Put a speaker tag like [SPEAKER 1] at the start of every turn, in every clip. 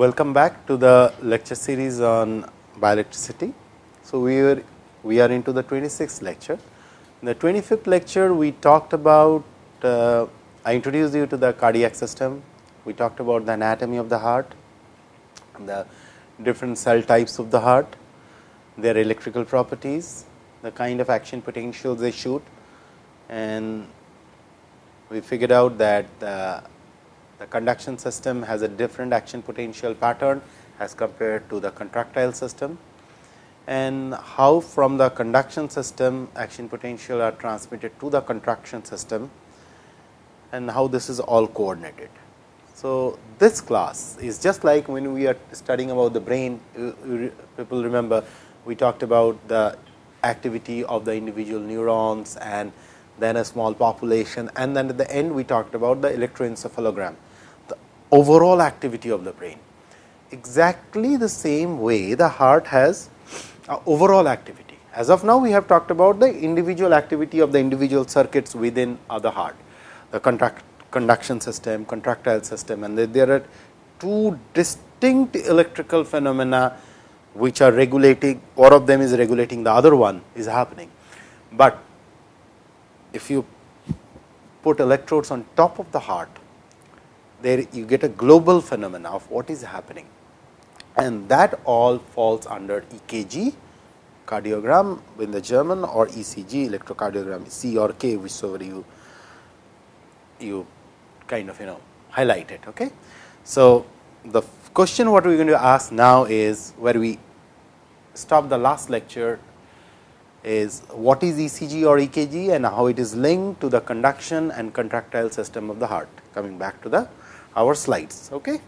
[SPEAKER 1] welcome back to the lecture series on bioelectricity. So, we are we are into the 26th lecture. In the 25th lecture, we talked about uh, I introduced you to the cardiac system, we talked about the anatomy of the heart, the different cell types of the heart, their electrical properties, the kind of action potentials they shoot and we figured out that the, the conduction system has a different action potential pattern as compared to the contractile system and how from the conduction system action potential are transmitted to the contraction system and how this is all coordinated. So, this class is just like when we are studying about the brain, people remember we talked about the activity of the individual neurons and then a small population and then at the end we talked about the electroencephalogram, overall activity of the brain. Exactly the same way the heart has overall activity. As of now, we have talked about the individual activity of the individual circuits within the heart, the contract, conduction system, contractile system and there are two distinct electrical phenomena which are regulating, one of them is regulating the other one is happening. But if you put electrodes on top of the heart, there you get a global phenomena of what is happening and that all falls under EKG cardiogram in the German or ECG electrocardiogram C or K whichever you you kind of you know highlight it. Okay. So, the question what we are going to ask now is where we stop the last lecture is what is ECG or EKG and how it is linked to the conduction and contractile system of the heart coming back to the our slides. Okay.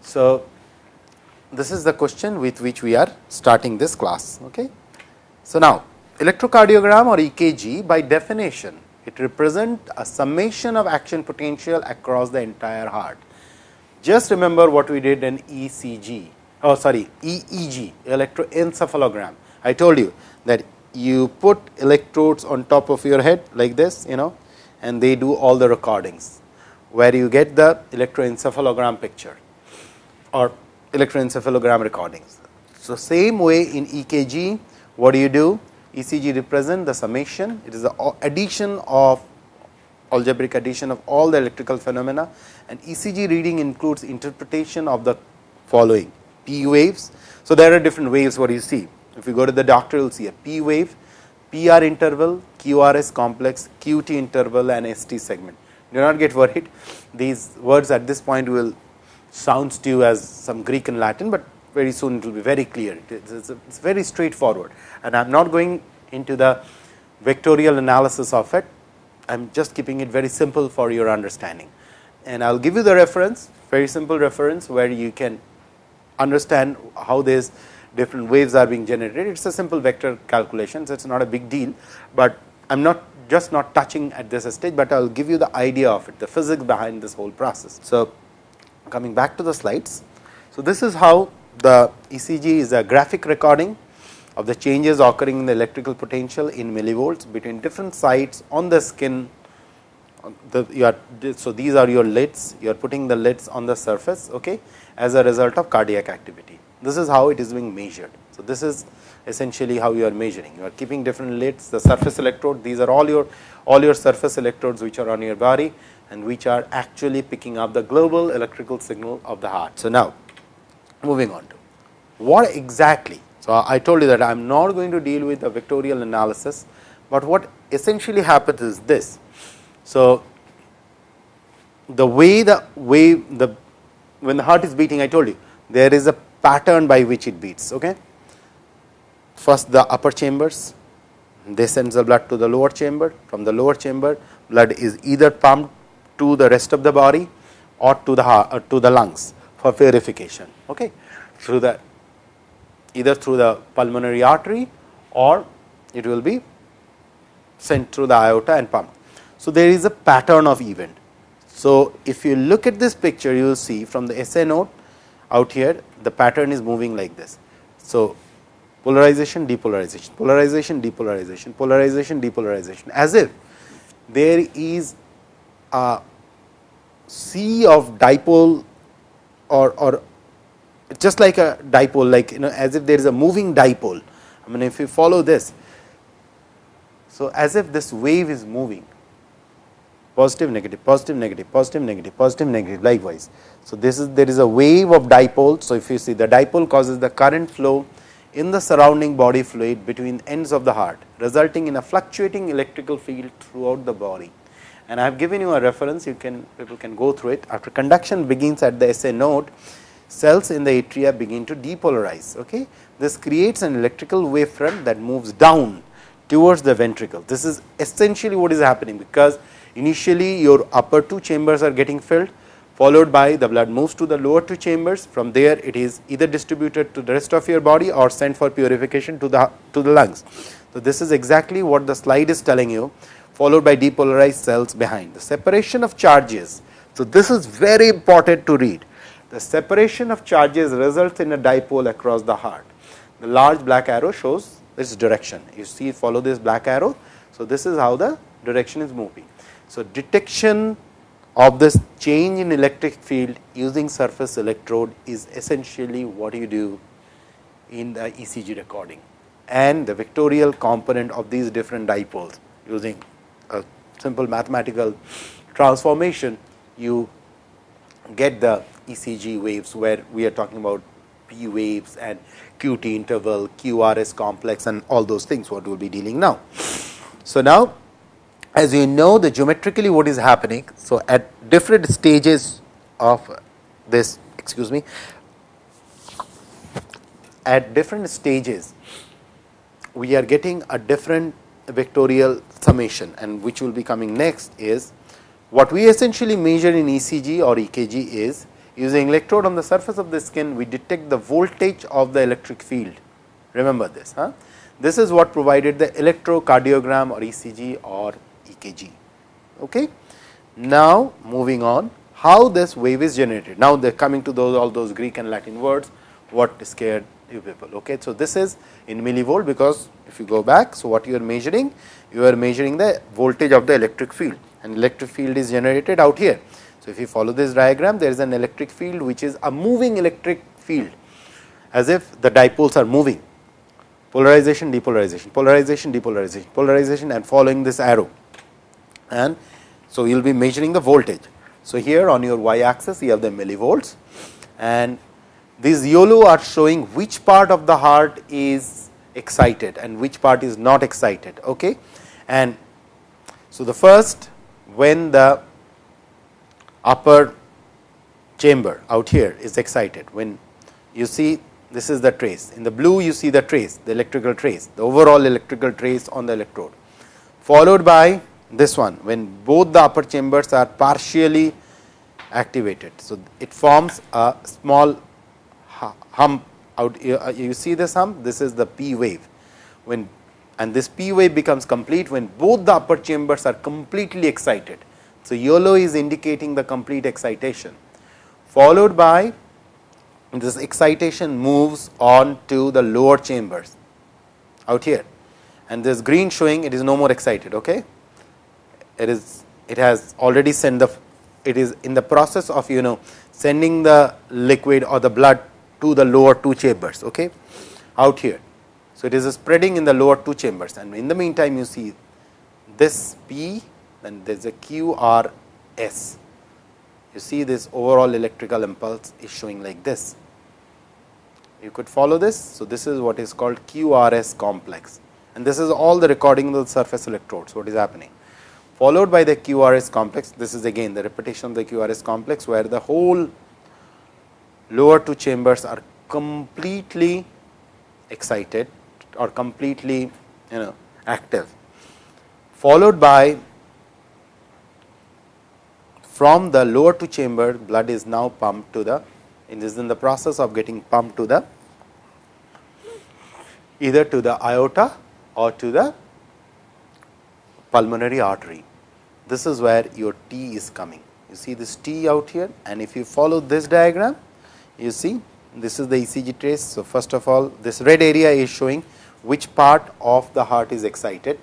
[SPEAKER 1] So, this is the question with which we are starting this class. Okay. So, now electrocardiogram or EKG by definition it represents a summation of action potential across the entire heart. Just remember what we did in ECG, oh sorry EEG electroencephalogram. I told you that you put electrodes on top of your head like this you know and they do all the recordings where you get the electroencephalogram picture or electroencephalogram recordings. So, same way in EKG what do you do ECG represent the summation, it is the addition of algebraic addition of all the electrical phenomena and ECG reading includes interpretation of the following P waves. So, there are different waves what you see. If you go to the doctor, you will see a P wave, PR interval, QRS complex, QT interval and ST segment. Do not get worried, these words at this point will sounds to you as some Greek and Latin, but very soon it will be very clear. It is it's very straightforward and I am not going into the vectorial analysis of it. I am just keeping it very simple for your understanding. And I will give you the reference, very simple reference where you can understand how these different waves are being generated. It is a simple vector calculation, so it is not a big deal, but I am not just not touching at this stage, but I will give you the idea of it, the physics behind this whole process. So, coming back to the slides. So, this is how the ECG is a graphic recording of the changes occurring in the electrical potential in millivolts between different sites on the skin. The, you are, so, these are your lids, you are putting the lids on the surface okay, as a result of cardiac activity. This is how it is being measured. So, this is essentially how you are measuring. You are keeping different lids, the surface electrode, these are all your all your surface electrodes which are on your body and which are actually picking up the global electrical signal of the heart. So, now moving on to what exactly. So, I told you that I am not going to deal with the vectorial analysis, but what essentially happens is this. So, the way the wave the when the heart is beating I told you there is a pattern by which it beats. Okay. First the upper chambers they sends the blood to the lower chamber from the lower chamber blood is either pumped to the rest of the body or to the heart, or uh, to the lungs for purification okay, through the either through the pulmonary artery or it will be sent through the aorta and pumped. So, there is a pattern of event. So, if you look at this picture you will see from the SA node out here the pattern is moving like this. So, polarization depolarization polarization depolarization polarization depolarization as if there is a sea of dipole or, or just like a dipole like you know as if there is a moving dipole. I mean if you follow this. So, as if this wave is moving positive negative positive negative positive negative positive negative likewise. So, this is there is a wave of dipole. So, if you see the dipole causes the current flow in the surrounding body fluid between ends of the heart resulting in a fluctuating electrical field throughout the body. And I have given you a reference you can people can go through it after conduction begins at the SA node cells in the atria begin to depolarize. Okay. This creates an electrical wave front that moves down towards the ventricle. This is essentially what is happening because initially your upper two chambers are getting filled followed by the blood moves to the lower two chambers from there it is either distributed to the rest of your body or sent for purification to the to the lungs. So, this is exactly what the slide is telling you followed by depolarized cells behind the separation of charges. So, this is very important to read the separation of charges results in a dipole across the heart. The large black arrow shows its direction you see follow this black arrow. So, this is how the direction is moving. So, detection of this change in electric field using surface electrode is essentially what you do in the ECG recording and the vectorial component of these different dipoles using a simple mathematical transformation you get the ECG waves where we are talking about P waves and QT interval, QRS complex and all those things what we will be dealing now. So, now as you know the geometrically what is happening. So, at different stages of this excuse me at different stages we are getting a different vectorial summation and which will be coming next is what we essentially measure in ECG or EKG is using electrode on the surface of the skin we detect the voltage of the electric field remember this huh? this is what provided the electrocardiogram or ECG or EKG. Okay. Now, moving on how this wave is generated. Now, they are coming to those all those Greek and Latin words what scared you people. Okay. So, this is in millivolt because if you go back. So, what you are measuring? You are measuring the voltage of the electric field and electric field is generated out here. So, if you follow this diagram there is an electric field which is a moving electric field as if the dipoles are moving polarization depolarization polarization depolarization polarization and following this arrow and so you will be measuring the voltage. So, here on your y axis you have the millivolts and these YOLO are showing which part of the heart is excited and which part is not excited. Okay. And so, the first when the upper chamber out here is excited when you see this is the trace in the blue you see the trace the electrical trace the overall electrical trace on the electrode followed by this one when both the upper chambers are partially activated. So, it forms a small hump out you uh, see this hump this is the P wave when and this P wave becomes complete when both the upper chambers are completely excited. So, yellow is indicating the complete excitation followed by this excitation moves on to the lower chambers out here and this green showing it is no more excited. Okay it is it has already sent the it is in the process of you know sending the liquid or the blood to the lower two chambers okay out here. So it is spreading in the lower two chambers. And in the meantime you see this p then there is a qrs you see this overall electrical impulse is showing like this. You could follow this. So this is what is called qrs complex. And this is all the recording of the surface electrodes what is happening followed by the QRS complex. This is again the repetition of the QRS complex, where the whole lower two chambers are completely excited or completely you know active, followed by from the lower two chamber blood is now pumped to the it is in the process of getting pumped to the either to the aorta or to the pulmonary artery. This is where your T is coming. You see this T out here and if you follow this diagram, you see this is the ECG trace. So, first of all this red area is showing which part of the heart is excited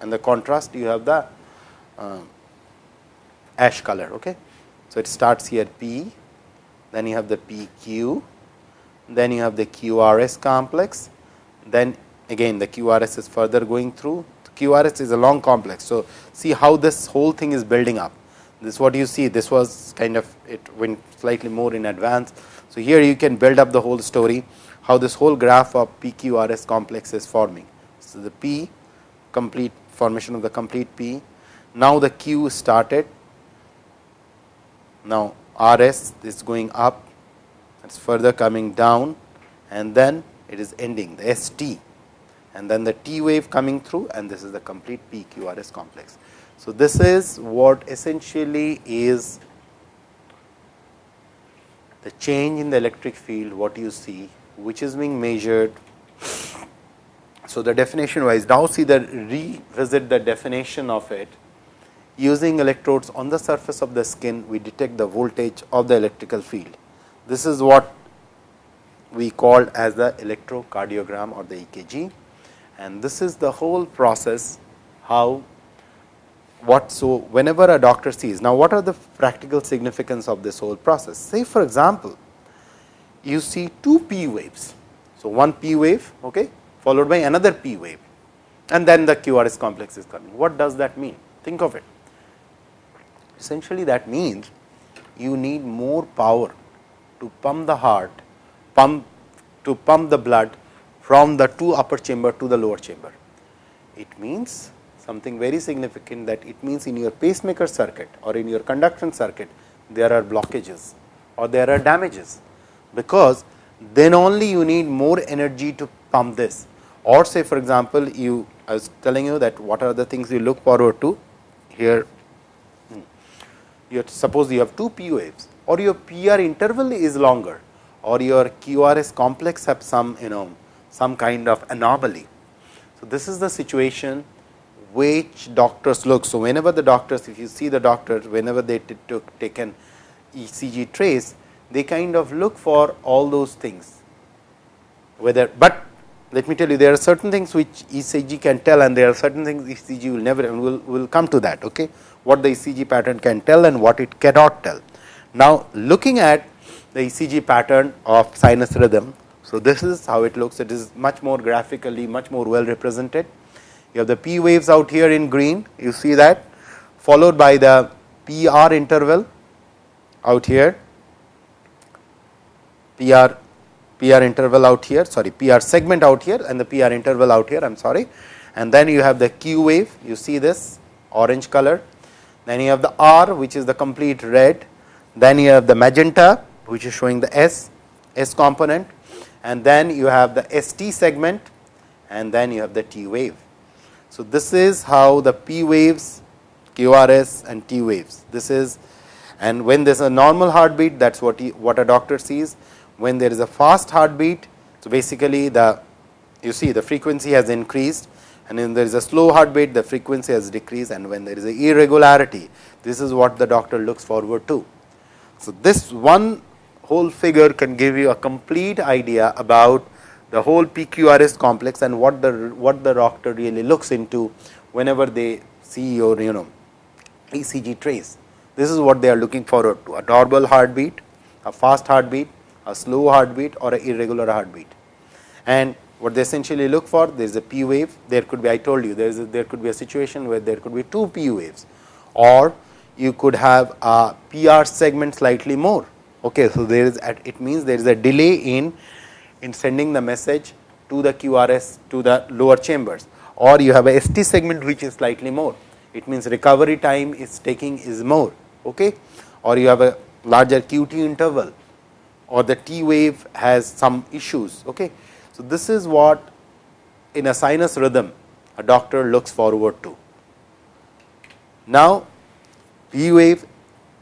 [SPEAKER 1] and the contrast you have the uh, ash color. Okay. So, it starts here P, then you have the PQ then you have the QRS complex, then again the QRS is further going through. QRS is a long complex. So, see how this whole thing is building up. This is what you see, this was kind of it went slightly more in advance. So, here you can build up the whole story, how this whole graph of PQRS complex is forming. So, the P complete formation of the complete P. Now, the Q started. Now, RS is going up, it is further coming down and then it is ending the ST and then the T wave coming through and this is the complete PQRS complex. So, this is what essentially is the change in the electric field what you see which is being measured. So, the definition wise now see the revisit the definition of it using electrodes on the surface of the skin we detect the voltage of the electrical field. This is what we called as the electrocardiogram or the EKG and this is the whole process how what so whenever a doctor sees now what are the practical significance of this whole process? Say for example you see two p waves. So one p wave okay followed by another p wave. And then the qrs complex is coming. What does that mean? Think of it. Essentially that means you need more power to pump the heart pump to pump the blood from the two upper chamber to the lower chamber. It means something very significant that it means in your pacemaker circuit or in your conduction circuit there are blockages or there are damages, because then only you need more energy to pump this or say for example, you I was telling you that what are the things you look forward to here hmm, you suppose you have two P waves or your PR interval is longer or your QRS complex have some you know some kind of anomaly. So, this is the situation which doctors look. So, whenever the doctors if you see the doctors whenever they took taken ECG trace they kind of look for all those things whether, but let me tell you there are certain things which ECG can tell and there are certain things ECG will never and will will come to that okay what the ECG pattern can tell and what it cannot tell. Now, looking at the ECG pattern of sinus rhythm so, this is how it looks. It is much more graphically much more well represented. You have the P waves out here in green. You see that? Followed by the PR interval out here. PR PR interval out here. Sorry PR segment out here and the PR interval out here. I am sorry. And then you have the Q wave. You see this? Orange color. Then you have the R which is the complete red. Then you have the magenta which is showing the S S component and then you have the ST segment and then you have the T wave. So, this is how the P waves, QRS and T waves. This is and when there is a normal heartbeat that is what what a doctor sees. When there is a fast heartbeat, so basically the you see the frequency has increased and when there is a slow heartbeat the frequency has decreased and when there is a irregularity this is what the doctor looks forward to. So, this one whole figure can give you a complete idea about the whole PQRS complex and what the what the doctor really looks into whenever they see your you know ECG trace. This is what they are looking forward to a normal heartbeat, a fast heartbeat, a slow heartbeat or an irregular heartbeat. And what they essentially look for there is a P wave there could be I told you there is a, there could be a situation where there could be two P waves or you could have a PR segment slightly more Okay, so there is at, it means there is a delay in in sending the message to the QRS to the lower chambers or you have a ST segment which is slightly more. It means recovery time is taking is more okay or you have a larger QT interval or the T wave has some issues. Okay. So, this is what in a sinus rhythm a doctor looks forward to. Now, P wave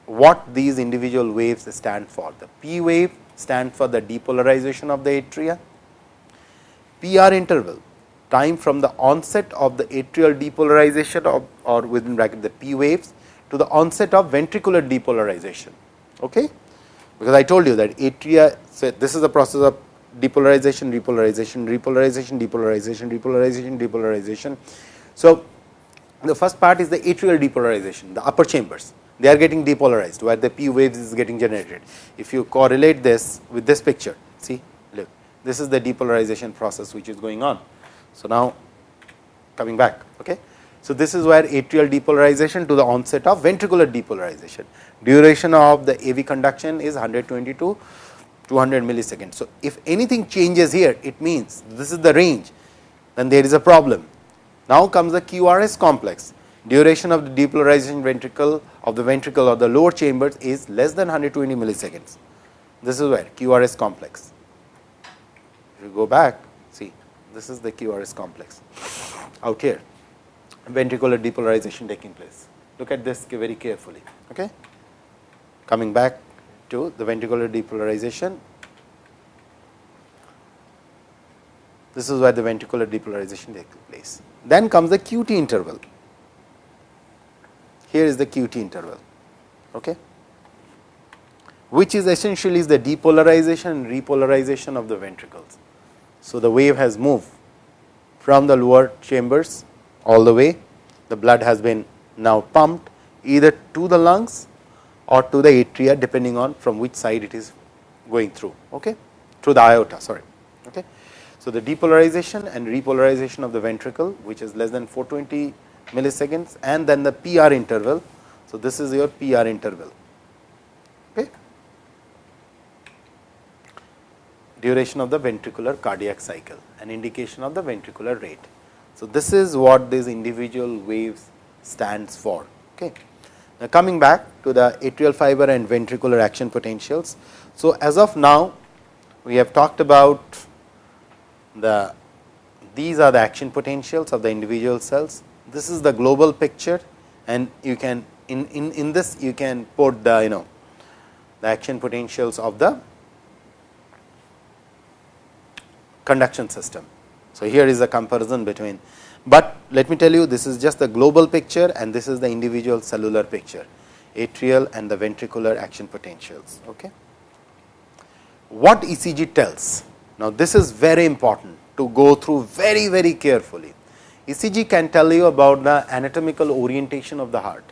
[SPEAKER 1] what these individual waves stand for. The P wave stand for the depolarization of the atria, PR interval time from the onset of the atrial depolarization of or within bracket the P waves to the onset of ventricular depolarization. Okay? Because I told you that atria, so this is the process of depolarization, repolarization, repolarization, depolarization, repolarization, depolarization. So, the first part is the atrial depolarization, the upper chambers they are getting depolarized where the p waves is getting generated. If you correlate this with this picture, see look this is the depolarization process which is going on. So, now coming back. Okay. So, this is where atrial depolarization to the onset of ventricular depolarization. Duration of the AV conduction is 120 to 200 milliseconds. So, if anything changes here, it means this is the range, then there is a problem. Now comes the QRS complex. Duration of the depolarization ventricle of the ventricle or the lower chambers is less than 120 milliseconds. This is where QRS complex. If you go back, see this is the QRS complex out here, ventricular depolarization taking place. Look at this very carefully. Okay? Coming back to the ventricular depolarization. This is where the ventricular depolarization takes place. Then comes the QT interval. Here is the QT interval, okay, which is essentially the depolarization and repolarization of the ventricles. So, the wave has moved from the lower chambers all the way, the blood has been now pumped either to the lungs or to the atria depending on from which side it is going through okay? Through the aorta sorry okay? So the depolarization and repolarization of the ventricle which is less than 420 milliseconds and then the PR interval. So this is your PR interval. Okay? Duration of the ventricular cardiac cycle an indication of the ventricular rate. So this is what these individual waves stands for. Okay? Now, coming back to the atrial fiber and ventricular action potentials. So, as of now we have talked about the these are the action potentials of the individual cells. This is the global picture and you can in, in, in this you can put the you know the action potentials of the conduction system. So, here is a comparison between but let me tell you this is just the global picture and this is the individual cellular picture atrial and the ventricular action potentials. Okay. What ECG tells? Now, this is very important to go through very very carefully. ECG can tell you about the anatomical orientation of the heart.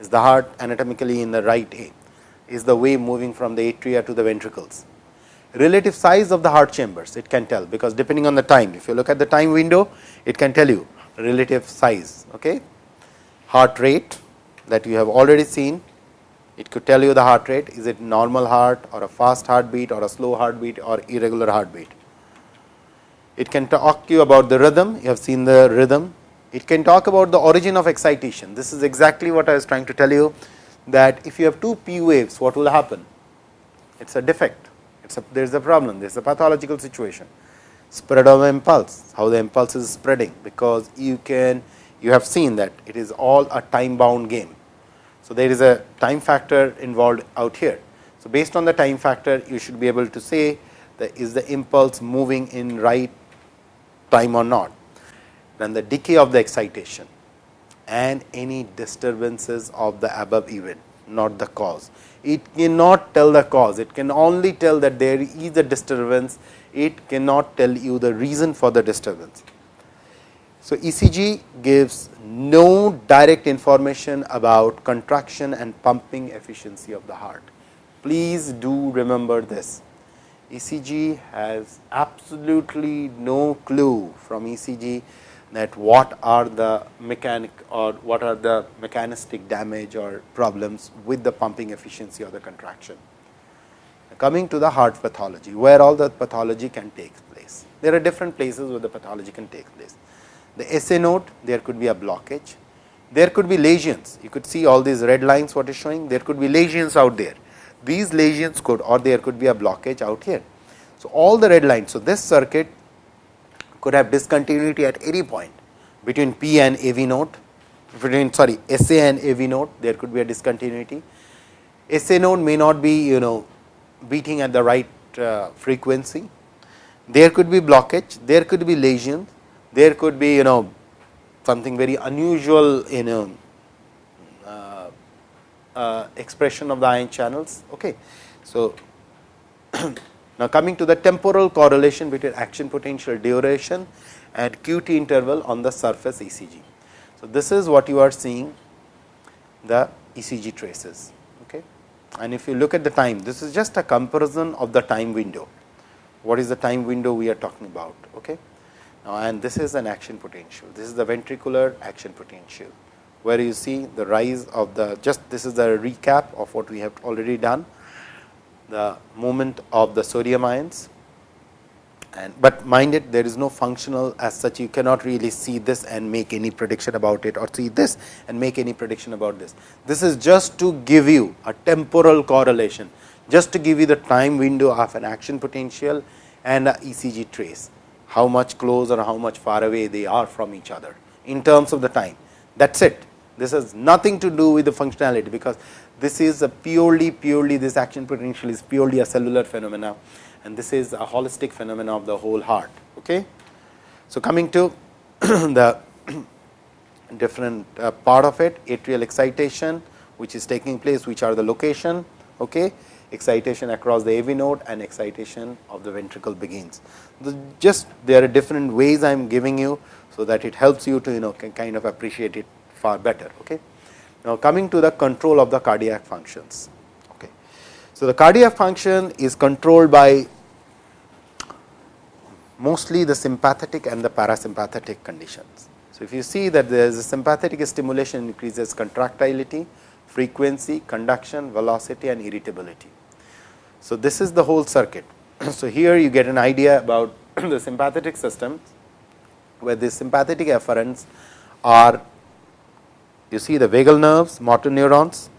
[SPEAKER 1] Is the heart anatomically in the right A? Is the wave moving from the atria to the ventricles? relative size of the heart chambers it can tell, because depending on the time if you look at the time window it can tell you relative size. Okay. Heart rate that you have already seen it could tell you the heart rate is it normal heart or a fast heartbeat or a slow heartbeat or irregular heartbeat. It can talk to you about the rhythm. You have seen the rhythm. It can talk about the origin of excitation. This is exactly what I was trying to tell you that if you have two p waves what will happen? It is a defect. It's a, there is a problem, there is a pathological situation. Spread of impulse, how the impulse is spreading, because you can you have seen that it is all a time bound game. So, there is a time factor involved out here. So, based on the time factor you should be able to say that is the impulse moving in right time or not. Then the decay of the excitation and any disturbances of the above event, not the cause it cannot tell the cause, it can only tell that there is a disturbance, it cannot tell you the reason for the disturbance. So, ECG gives no direct information about contraction and pumping efficiency of the heart. Please do remember this. ECG has absolutely no clue from ECG that what are the mechanic or what are the mechanistic damage or problems with the pumping efficiency or the contraction. Coming to the heart pathology, where all the pathology can take place. There are different places where the pathology can take place. The SA node, there could be a blockage. There could be lesions. You could see all these red lines what is showing. There could be lesions out there. These lesions could or there could be a blockage out here. So, all the red lines. So, this circuit could have discontinuity at any point between P and AV node, between sorry SA and AV node there could be a discontinuity. SA node may not be you know beating at the right uh, frequency, there could be blockage, there could be lesions, there could be you know something very unusual in a uh, uh, Uh, expression of the ion channels. Okay. So, Now, coming to the temporal correlation between action potential duration and QT interval on the surface ECG. So, this is what you are seeing the ECG traces. Okay. And if you look at the time, this is just a comparison of the time window what is the time window we are talking about. Okay? Now, and this is an action potential. This is the ventricular action potential, where you see the rise of the just this is the recap of what we have already done, the movement of the sodium ions. And, but mind it there is no functional as such you cannot really see this and make any prediction about it or see this and make any prediction about this. This is just to give you a temporal correlation just to give you the time window of an action potential and a ECG trace how much close or how much far away they are from each other in terms of the time. That is it. This has nothing to do with the functionality, because this is a purely purely this action potential is purely a cellular phenomena and this is a holistic phenomena of the whole heart. Okay. So, coming to the different uh, part of it atrial excitation which is taking place which are the location okay excitation across the AV node and excitation of the ventricle begins. The just there are different ways I am giving you, so that it helps you to you know kind of appreciate it far better. Okay. Now, coming to the control of the cardiac functions. Okay. So, the cardiac function is controlled by mostly the sympathetic and the parasympathetic conditions. So, if you see that there is a sympathetic stimulation increases contractility, frequency, conduction, velocity and irritability. So, this is the whole circuit. so, here you get an idea about the sympathetic system, where the sympathetic efferents are you see the vagal nerves, motor neurons,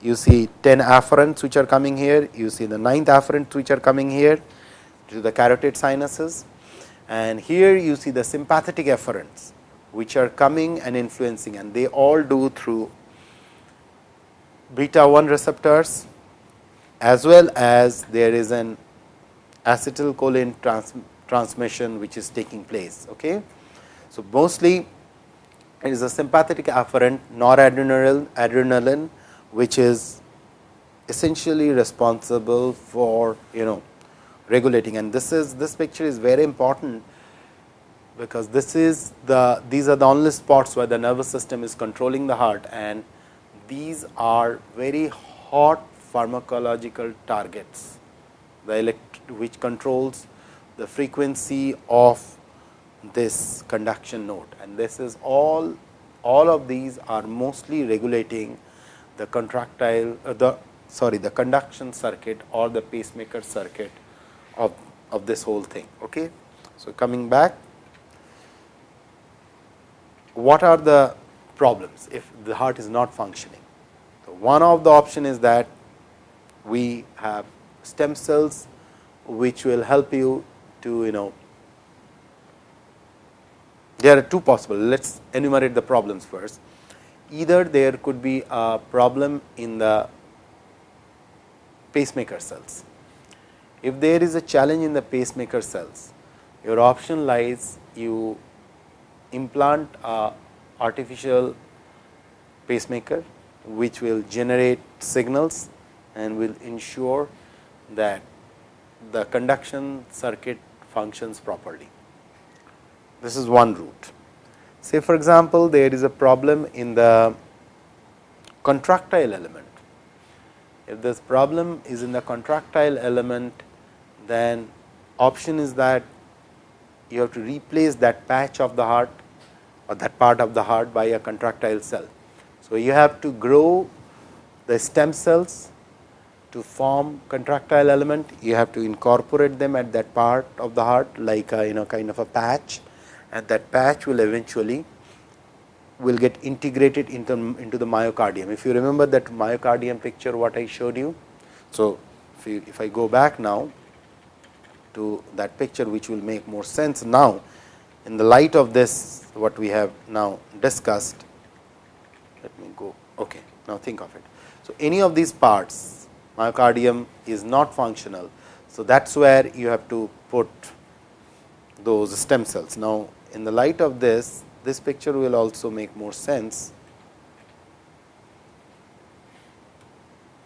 [SPEAKER 1] you see 10 afferents which are coming here, you see the ninth afferent which are coming here to the carotid sinuses and here you see the sympathetic efferents which are coming and influencing and they all do through beta 1 receptors as well as there is an acetylcholine trans transmission which is taking place. Okay. So, mostly it is a sympathetic afferent noradrenaline adrenaline which is essentially responsible for you know regulating. And this is this picture is very important because this is the these are the only spots where the nervous system is controlling the heart and these are very hot pharmacological targets, the elect which controls the frequency of this conduction node and this is all all of these are mostly regulating the contractile uh, the sorry the conduction circuit or the pacemaker circuit of of this whole thing. Okay? So coming back what are the problems if the heart is not functioning? So one of the option is that we have stem cells which will help you to you know there are two possible. Let us enumerate the problems first. Either there could be a problem in the pacemaker cells. If there is a challenge in the pacemaker cells your option lies you implant a artificial pacemaker which will generate signals and will ensure that the conduction circuit functions properly. This is one route. Say for example, there is a problem in the contractile element. If this problem is in the contractile element, then option is that you have to replace that patch of the heart or that part of the heart by a contractile cell. So, you have to grow the stem cells to form contractile element, you have to incorporate them at that part of the heart like a you know kind of a patch and that patch will eventually will get integrated into, into the myocardium. If you remember that myocardium picture what I showed you. So, if, you, if I go back now to that picture which will make more sense now in the light of this what we have now discussed. Let me go okay. Now, think of it. So, any of these parts myocardium is not functional. So, that is where you have to put those stem cells. Now, in the light of this, this picture will also make more sense.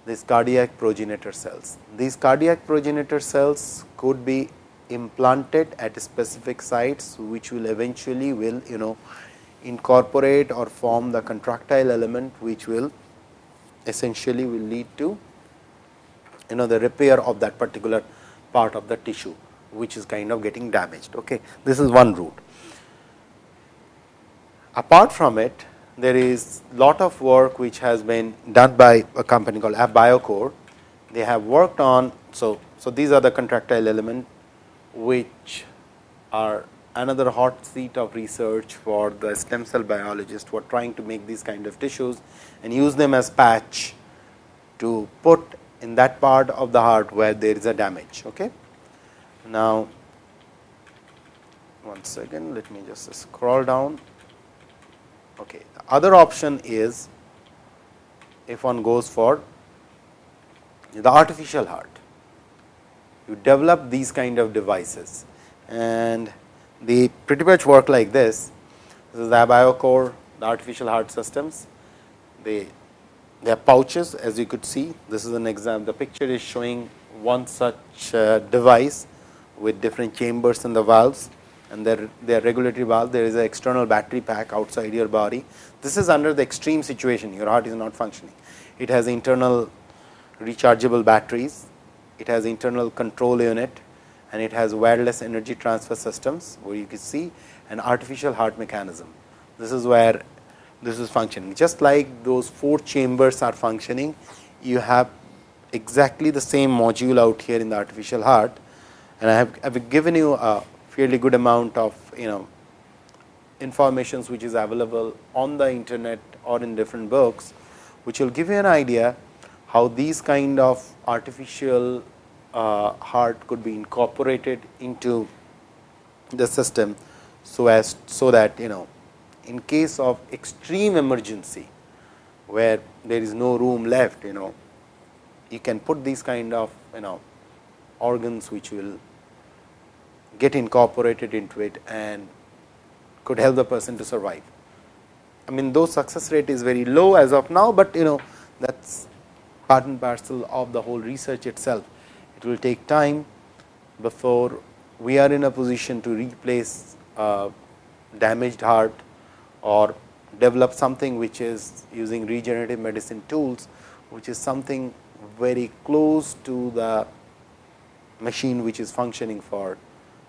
[SPEAKER 1] These cardiac progenitor cells. These cardiac progenitor cells could be implanted at specific sites, which will eventually will you know incorporate or form the contractile element, which will essentially will lead to you know the repair of that particular part of the tissue which is kind of getting damaged. Okay. This is one route. Apart from it, there is a lot of work which has been done by a company called AbioCor. They have worked on, so, so these are the contractile element which are another hot seat of research for the stem cell biologists who are trying to make these kind of tissues and use them as patch to put in that part of the heart where there is a damage. Okay. Now, one second, let me just scroll down. Okay. The other option is if one goes for the artificial heart, you develop these kind of devices and they pretty much work like this. This is the BioCore, the artificial heart systems. They they have pouches as you could see. This is an example. The picture is showing one such uh, device with different chambers and the valves and their, their regulatory valve. There is an external battery pack outside your body. This is under the extreme situation. Your heart is not functioning. It has internal rechargeable batteries. It has internal control unit and it has wireless energy transfer systems where you can see an artificial heart mechanism. This is where this is functioning. Just like those four chambers are functioning, you have exactly the same module out here in the artificial heart and I have, I have given you a fairly good amount of you know informations which is available on the internet or in different books, which will give you an idea how these kind of artificial uh, heart could be incorporated into the system. So, as so that you know in case of extreme emergency where there is no room left you know you can put these kind of you know organs which will get incorporated into it and could help the person to survive. I mean though success rate is very low as of now, but you know that is part and parcel of the whole research itself. It will take time before we are in a position to replace a damaged heart or develop something which is using regenerative medicine tools, which is something very close to the machine which is functioning for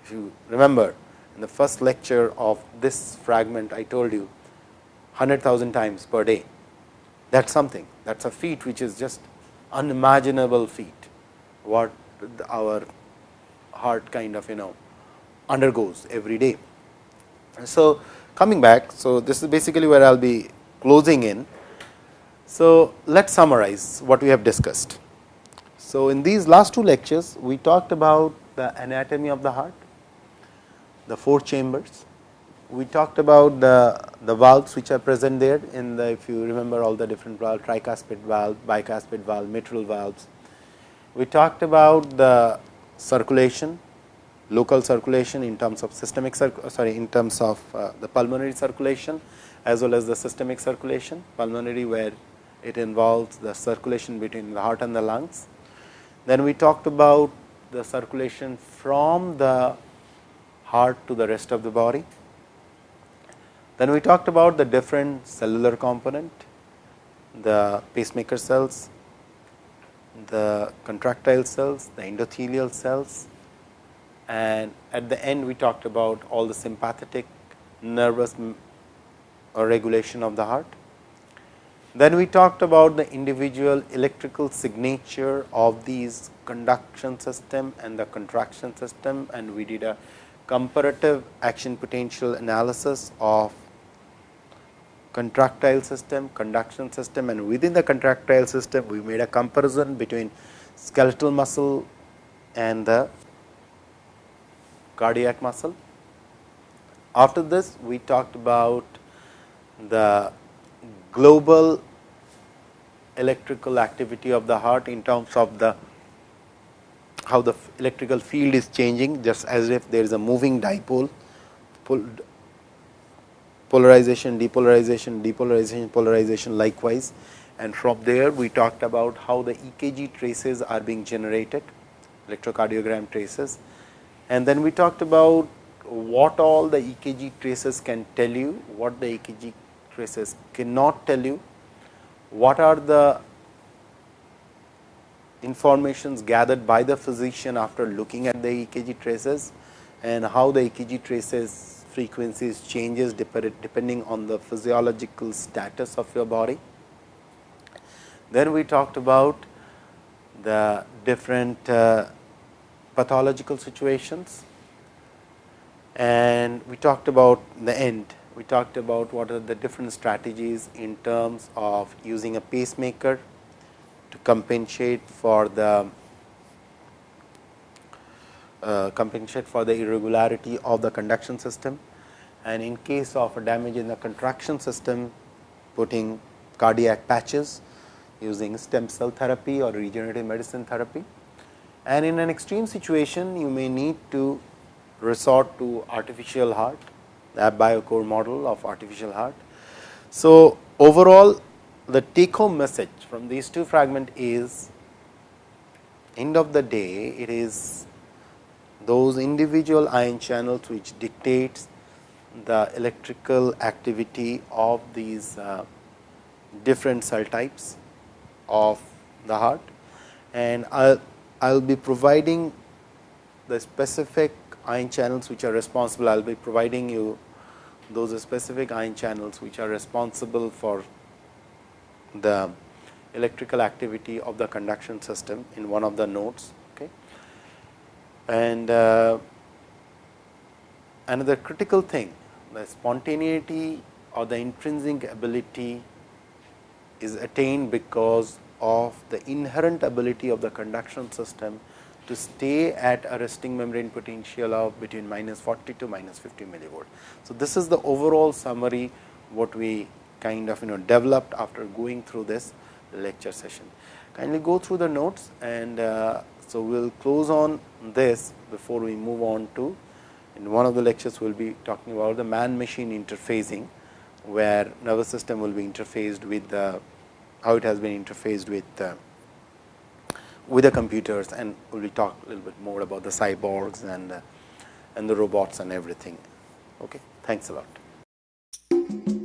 [SPEAKER 1] if you remember in the first lecture of this fragment, I told you 100,000 times per day. That is something, that is a feat which is just unimaginable feat, what our heart kind of you know undergoes every day. So, coming back, so this is basically where I will be closing in. So, let us summarize what we have discussed. So, in these last two lectures, we talked about the anatomy of the heart, the four chambers. We talked about the, the valves which are present there in the if you remember all the different valves tricuspid valve, bicuspid valve, mitral valves. We talked about the circulation, local circulation in terms of systemic sorry in terms of uh, the pulmonary circulation as well as the systemic circulation, pulmonary where it involves the circulation between the heart and the lungs. Then we talked about the circulation from the heart to the rest of the body. Then we talked about the different cellular component, the pacemaker cells, the contractile cells, the endothelial cells and at the end we talked about all the sympathetic nervous uh, regulation of the heart. Then we talked about the individual electrical signature of these conduction system and the contraction system and we did a comparative action potential analysis of contractile system, conduction system and within the contractile system we made a comparison between skeletal muscle and the cardiac muscle. After this we talked about the global electrical activity of the heart in terms of the how the electrical field is changing just as if there is a moving dipole polarization depolarization depolarization polarization likewise. And from there we talked about how the EKG traces are being generated electrocardiogram traces. And then we talked about what all the EKG traces can tell you what the EKG traces cannot tell you what are the informations gathered by the physician after looking at the EKG traces and how the EKG traces frequencies changes depending on the physiological status of your body. Then we talked about the different uh, pathological situations and we talked about the end. We talked about what are the different strategies in terms of using a pacemaker to compensate for the uh, compensate for the irregularity of the conduction system and in case of a damage in the contraction system putting cardiac patches using stem cell therapy or regenerative medicine therapy. And in an extreme situation you may need to resort to artificial heart, the AbioCor model of artificial heart. So, overall the take home message from these two fragment is end of the day it is those individual ion channels which dictates the electrical activity of these uh, different cell types of the heart and I will be providing the specific ion channels which are responsible. I will be providing you those specific ion channels which are responsible for the electrical activity of the conduction system in one of the nodes. Okay. And uh, another critical thing the spontaneity or the intrinsic ability is attained because of the inherent ability of the conduction system to stay at a resting membrane potential of between minus 40 to minus 50 millivolt. So, this is the overall summary what we kind of you know developed after going through this lecture session. Kindly go through the notes and uh, so we will close on this before we move on to in one of the lectures we will be talking about the man machine interfacing where nervous system will be interfaced with the how it has been interfaced with uh, with the computers and we will talk a little bit more about the cyborgs and uh, and the robots and everything. Okay. Thanks a lot.